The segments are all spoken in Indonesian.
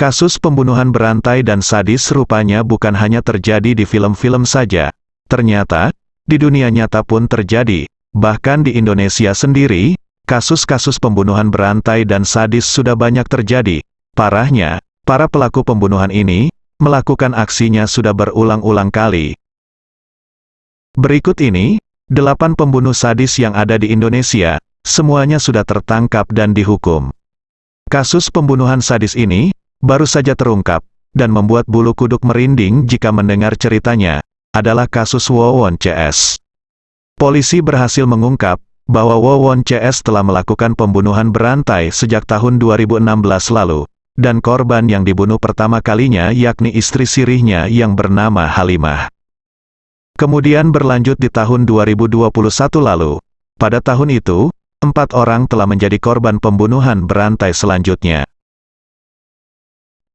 Kasus pembunuhan berantai dan sadis rupanya bukan hanya terjadi di film-film saja. Ternyata, di dunia nyata pun terjadi. Bahkan di Indonesia sendiri, kasus-kasus pembunuhan berantai dan sadis sudah banyak terjadi. Parahnya, para pelaku pembunuhan ini, melakukan aksinya sudah berulang-ulang kali. Berikut ini, delapan pembunuh sadis yang ada di Indonesia, semuanya sudah tertangkap dan dihukum. Kasus pembunuhan sadis ini, baru saja terungkap, dan membuat bulu kuduk merinding jika mendengar ceritanya, adalah kasus Wawon CS. Polisi berhasil mengungkap, bahwa Wawon CS telah melakukan pembunuhan berantai sejak tahun 2016 lalu, dan korban yang dibunuh pertama kalinya yakni istri sirihnya yang bernama Halimah. Kemudian berlanjut di tahun 2021 lalu. Pada tahun itu, empat orang telah menjadi korban pembunuhan berantai selanjutnya.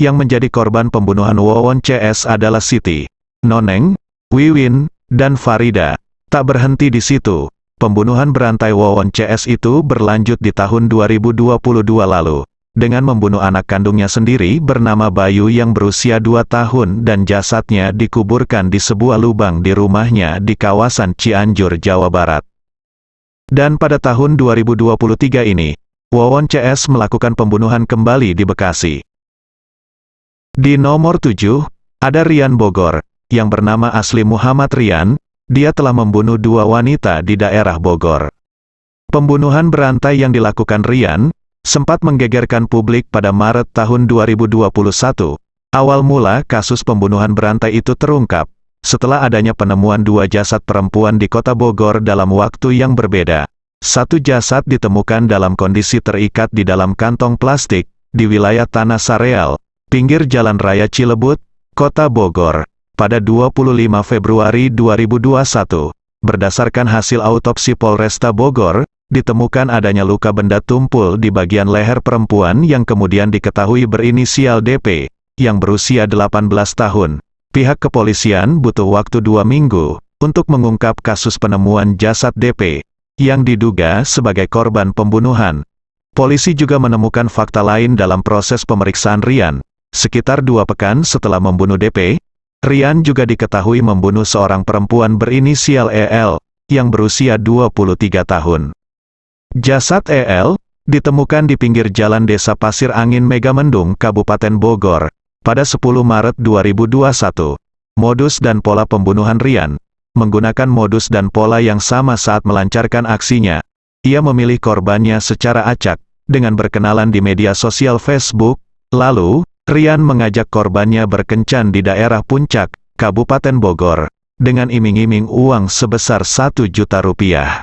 Yang menjadi korban pembunuhan Wawon CS adalah Siti, Noneng, Wiwin, dan Farida. Tak berhenti di situ, pembunuhan berantai Wawon CS itu berlanjut di tahun 2022 lalu, dengan membunuh anak kandungnya sendiri bernama Bayu yang berusia 2 tahun dan jasadnya dikuburkan di sebuah lubang di rumahnya di kawasan Cianjur, Jawa Barat. Dan pada tahun 2023 ini, Wawon CS melakukan pembunuhan kembali di Bekasi. Di nomor 7, ada Rian Bogor, yang bernama asli Muhammad Rian, dia telah membunuh dua wanita di daerah Bogor. Pembunuhan berantai yang dilakukan Rian, sempat menggegerkan publik pada Maret tahun 2021. Awal mula kasus pembunuhan berantai itu terungkap, setelah adanya penemuan dua jasad perempuan di kota Bogor dalam waktu yang berbeda. Satu jasad ditemukan dalam kondisi terikat di dalam kantong plastik, di wilayah Tanah Sareal, pinggir Jalan Raya Cilebut, Kota Bogor, pada 25 Februari 2021. Berdasarkan hasil autopsi Polresta Bogor, ditemukan adanya luka benda tumpul di bagian leher perempuan yang kemudian diketahui berinisial DP, yang berusia 18 tahun. Pihak kepolisian butuh waktu dua minggu, untuk mengungkap kasus penemuan jasad DP, yang diduga sebagai korban pembunuhan. Polisi juga menemukan fakta lain dalam proses pemeriksaan Rian, Sekitar dua pekan setelah membunuh DP, Rian juga diketahui membunuh seorang perempuan berinisial EL, yang berusia 23 tahun. Jasad EL, ditemukan di pinggir jalan desa Pasir Angin Megamendung, Kabupaten Bogor, pada 10 Maret 2021. Modus dan pola pembunuhan Rian, menggunakan modus dan pola yang sama saat melancarkan aksinya. Ia memilih korbannya secara acak, dengan berkenalan di media sosial Facebook, lalu, Rian mengajak korbannya berkencan di daerah Puncak, Kabupaten Bogor, dengan iming-iming uang sebesar 1 juta rupiah.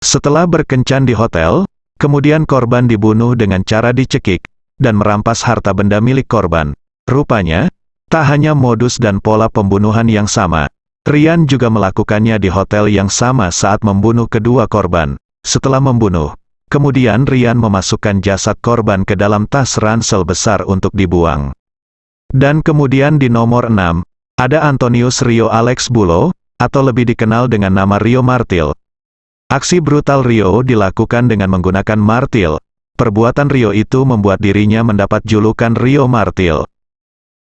Setelah berkencan di hotel, kemudian korban dibunuh dengan cara dicekik, dan merampas harta benda milik korban. Rupanya, tak hanya modus dan pola pembunuhan yang sama, Rian juga melakukannya di hotel yang sama saat membunuh kedua korban. Setelah membunuh, Kemudian Rian memasukkan jasad korban ke dalam tas ransel besar untuk dibuang. Dan kemudian di nomor 6, ada Antonius Rio Alex Bulo, atau lebih dikenal dengan nama Rio Martil. Aksi brutal Rio dilakukan dengan menggunakan martil. Perbuatan Rio itu membuat dirinya mendapat julukan Rio Martil.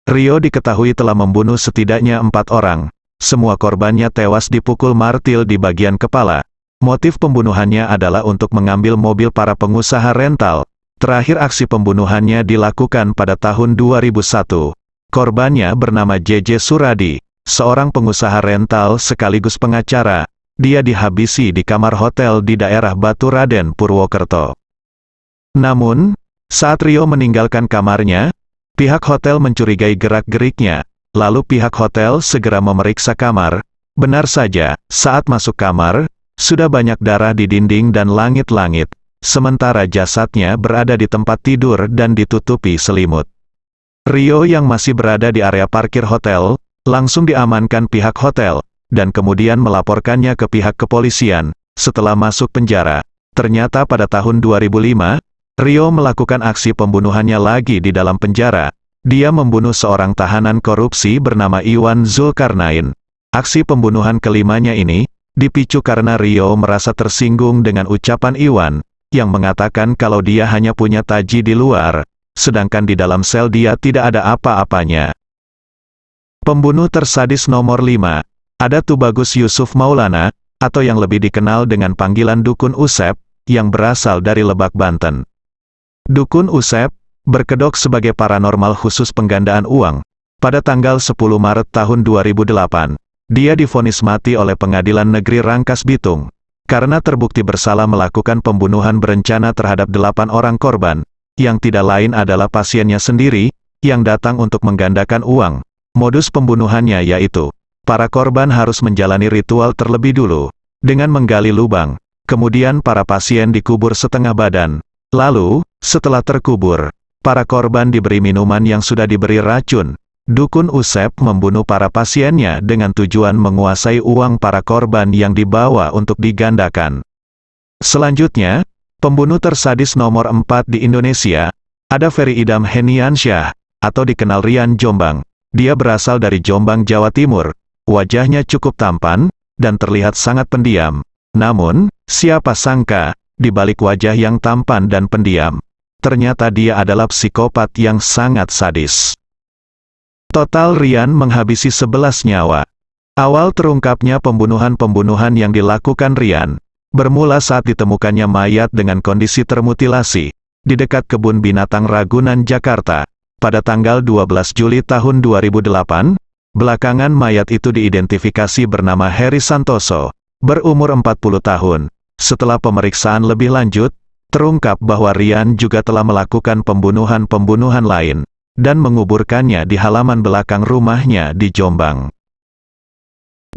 Rio diketahui telah membunuh setidaknya empat orang. Semua korbannya tewas dipukul martil di bagian kepala, Motif pembunuhannya adalah untuk mengambil mobil para pengusaha rental. Terakhir aksi pembunuhannya dilakukan pada tahun 2001. Korbannya bernama JJ Suradi, seorang pengusaha rental sekaligus pengacara. Dia dihabisi di kamar hotel di daerah Batu Raden, Purwokerto. Namun, saat Rio meninggalkan kamarnya, pihak hotel mencurigai gerak-geriknya, lalu pihak hotel segera memeriksa kamar. Benar saja, saat masuk kamar, sudah banyak darah di dinding dan langit-langit, sementara jasadnya berada di tempat tidur dan ditutupi selimut. Rio yang masih berada di area parkir hotel, langsung diamankan pihak hotel, dan kemudian melaporkannya ke pihak kepolisian. Setelah masuk penjara, ternyata pada tahun 2005, Rio melakukan aksi pembunuhannya lagi di dalam penjara. Dia membunuh seorang tahanan korupsi bernama Iwan Zulkarnain. Aksi pembunuhan kelimanya ini, dipicu karena Rio merasa tersinggung dengan ucapan Iwan, yang mengatakan kalau dia hanya punya taji di luar, sedangkan di dalam sel dia tidak ada apa-apanya. Pembunuh tersadis nomor 5, ada Tubagus Yusuf Maulana, atau yang lebih dikenal dengan panggilan Dukun Usep, yang berasal dari Lebak Banten. Dukun Usep, berkedok sebagai paranormal khusus penggandaan uang. Pada tanggal 10 Maret tahun 2008, dia difonis mati oleh Pengadilan Negeri Rangkas Bitung, karena terbukti bersalah melakukan pembunuhan berencana terhadap delapan orang korban, yang tidak lain adalah pasiennya sendiri, yang datang untuk menggandakan uang. Modus pembunuhannya yaitu, para korban harus menjalani ritual terlebih dulu, dengan menggali lubang, kemudian para pasien dikubur setengah badan. Lalu, setelah terkubur, para korban diberi minuman yang sudah diberi racun. Dukun Usep membunuh para pasiennya dengan tujuan menguasai uang para korban yang dibawa untuk digandakan. Selanjutnya, pembunuh tersadis nomor 4 di Indonesia, ada Ferry Idam Heniansyah, atau dikenal Rian Jombang. Dia berasal dari Jombang, Jawa Timur. Wajahnya cukup tampan, dan terlihat sangat pendiam. Namun, siapa sangka, di balik wajah yang tampan dan pendiam, ternyata dia adalah psikopat yang sangat sadis. Total Rian menghabisi 11 nyawa. Awal terungkapnya pembunuhan-pembunuhan yang dilakukan Rian, bermula saat ditemukannya mayat dengan kondisi termutilasi, di dekat kebun binatang Ragunan, Jakarta pada tanggal 12 Juli tahun 2008, belakangan mayat itu diidentifikasi bernama Heri Santoso, berumur 40 tahun. Setelah pemeriksaan lebih lanjut, terungkap bahwa Rian juga telah melakukan pembunuhan-pembunuhan lain, dan menguburkannya di halaman belakang rumahnya di Jombang.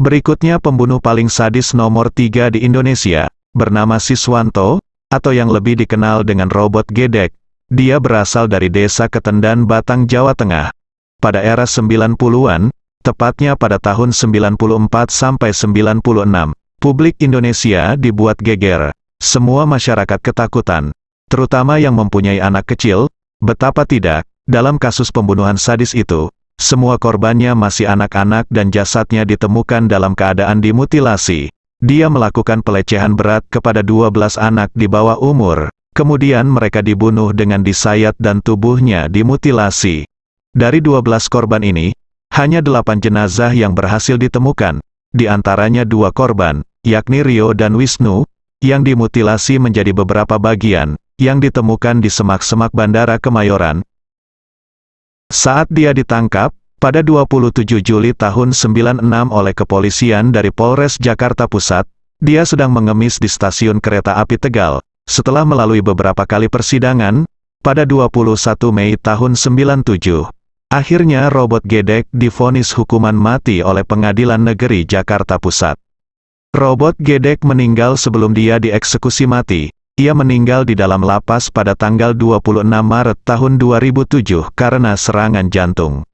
Berikutnya pembunuh paling sadis nomor 3 di Indonesia, bernama Siswanto, atau yang lebih dikenal dengan robot gedek, dia berasal dari desa Ketendan Batang, Jawa Tengah. Pada era 90-an, tepatnya pada tahun 94 sampai 96, publik Indonesia dibuat geger. Semua masyarakat ketakutan, terutama yang mempunyai anak kecil, betapa tidak, dalam kasus pembunuhan sadis itu, semua korbannya masih anak-anak dan jasadnya ditemukan dalam keadaan dimutilasi. Dia melakukan pelecehan berat kepada 12 anak di bawah umur. Kemudian mereka dibunuh dengan disayat dan tubuhnya dimutilasi. Dari 12 korban ini, hanya delapan jenazah yang berhasil ditemukan, di antaranya dua korban, yakni Rio dan Wisnu, yang dimutilasi menjadi beberapa bagian, yang ditemukan di semak-semak Bandara Kemayoran. Saat dia ditangkap, pada 27 Juli tahun 96 oleh kepolisian dari Polres Jakarta Pusat, dia sedang mengemis di stasiun kereta api Tegal, setelah melalui beberapa kali persidangan, pada 21 Mei tahun 97, akhirnya robot Gedek difonis hukuman mati oleh Pengadilan Negeri Jakarta Pusat. Robot Gedek meninggal sebelum dia dieksekusi mati. Ia meninggal di dalam lapas pada tanggal 26 Maret tahun 2007 karena serangan jantung.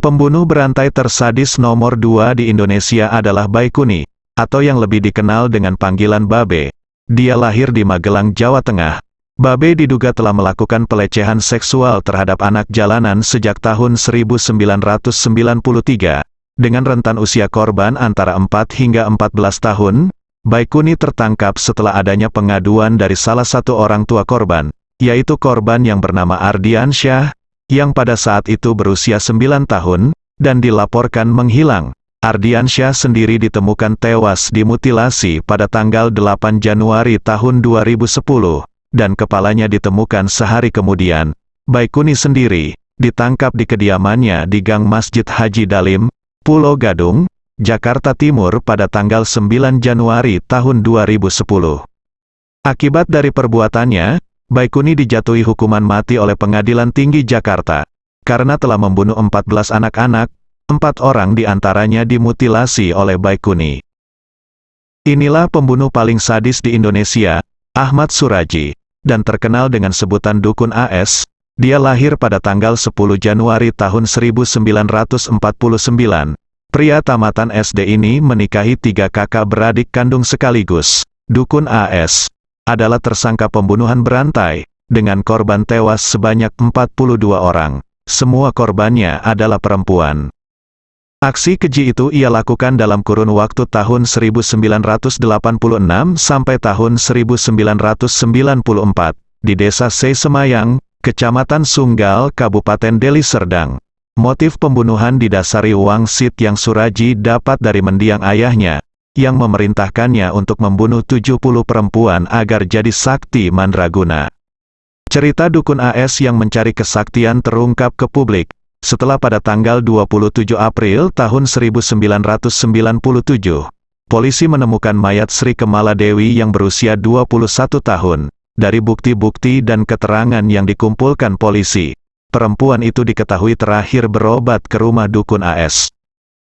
Pembunuh berantai tersadis nomor 2 di Indonesia adalah Baikuni, atau yang lebih dikenal dengan panggilan Babe. Dia lahir di Magelang, Jawa Tengah. Babe diduga telah melakukan pelecehan seksual terhadap anak jalanan sejak tahun 1993, dengan rentan usia korban antara 4 hingga 14 tahun, Baikuni tertangkap setelah adanya pengaduan dari salah satu orang tua korban, yaitu korban yang bernama Ardian Syah, yang pada saat itu berusia 9 tahun, dan dilaporkan menghilang. Ardiansyah sendiri ditemukan tewas dimutilasi pada tanggal 8 Januari tahun 2010, dan kepalanya ditemukan sehari kemudian. Baikuni sendiri, ditangkap di kediamannya di Gang Masjid Haji Dalim, Pulau Gadung, Jakarta Timur pada tanggal 9 Januari tahun 2010. Akibat dari perbuatannya, Baikuni dijatuhi hukuman mati oleh Pengadilan Tinggi Jakarta, karena telah membunuh 14 anak-anak, Empat orang di antaranya dimutilasi oleh Baikuni. Inilah pembunuh paling sadis di Indonesia, Ahmad Suraji, dan terkenal dengan sebutan Dukun AS, dia lahir pada tanggal 10 Januari tahun 1949. Pria tamatan SD ini menikahi tiga kakak beradik kandung sekaligus. Dukun AS adalah tersangka pembunuhan berantai, dengan korban tewas sebanyak 42 orang. Semua korbannya adalah perempuan. Aksi keji itu ia lakukan dalam kurun waktu tahun 1986 sampai tahun 1994, di desa Sei Semayang, Kecamatan Sunggal, Kabupaten Deli Serdang. Motif pembunuhan didasari wangsit yang Suraji dapat dari mendiang ayahnya, yang memerintahkannya untuk membunuh 70 perempuan agar jadi sakti mandraguna. Cerita Dukun AS yang mencari kesaktian terungkap ke publik, setelah pada tanggal 27 April tahun 1997, polisi menemukan mayat Sri Kemala Dewi yang berusia 21 tahun. Dari bukti-bukti dan keterangan yang dikumpulkan polisi, perempuan itu diketahui terakhir berobat ke rumah Dukun AS.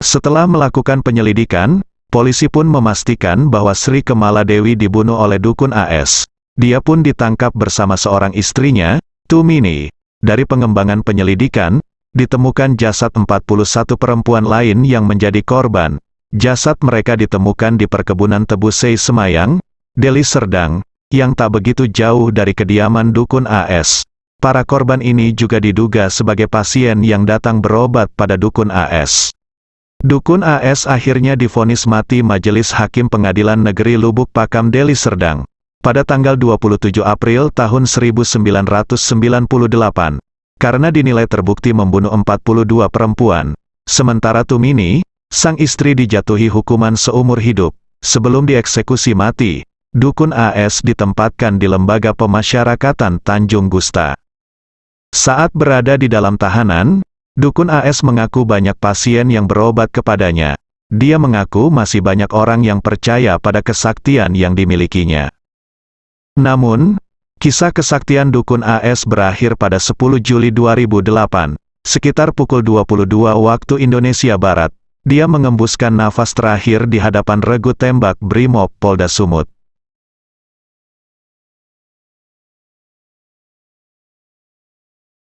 Setelah melakukan penyelidikan, polisi pun memastikan bahwa Sri Kemala Dewi dibunuh oleh Dukun AS. Dia pun ditangkap bersama seorang istrinya, Tumini. Dari pengembangan penyelidikan, ditemukan jasad 41 perempuan lain yang menjadi korban. Jasad mereka ditemukan di perkebunan tebu Sei Semayang, Deli Serdang, yang tak begitu jauh dari kediaman Dukun AS. Para korban ini juga diduga sebagai pasien yang datang berobat pada Dukun AS. Dukun AS akhirnya difonis mati Majelis Hakim Pengadilan Negeri Lubuk Pakam Deli Serdang pada tanggal 27 April tahun 1998, karena dinilai terbukti membunuh 42 perempuan. Sementara Tumini, sang istri dijatuhi hukuman seumur hidup. Sebelum dieksekusi mati, Dukun AS ditempatkan di Lembaga Pemasyarakatan Tanjung Gusta. Saat berada di dalam tahanan, Dukun AS mengaku banyak pasien yang berobat kepadanya. Dia mengaku masih banyak orang yang percaya pada kesaktian yang dimilikinya. Namun, kisah kesaktian dukun AS berakhir pada 10 Juli 2008, sekitar pukul 22 waktu Indonesia Barat. Dia mengembuskan nafas terakhir di hadapan regu tembak Brimob Polda Sumut.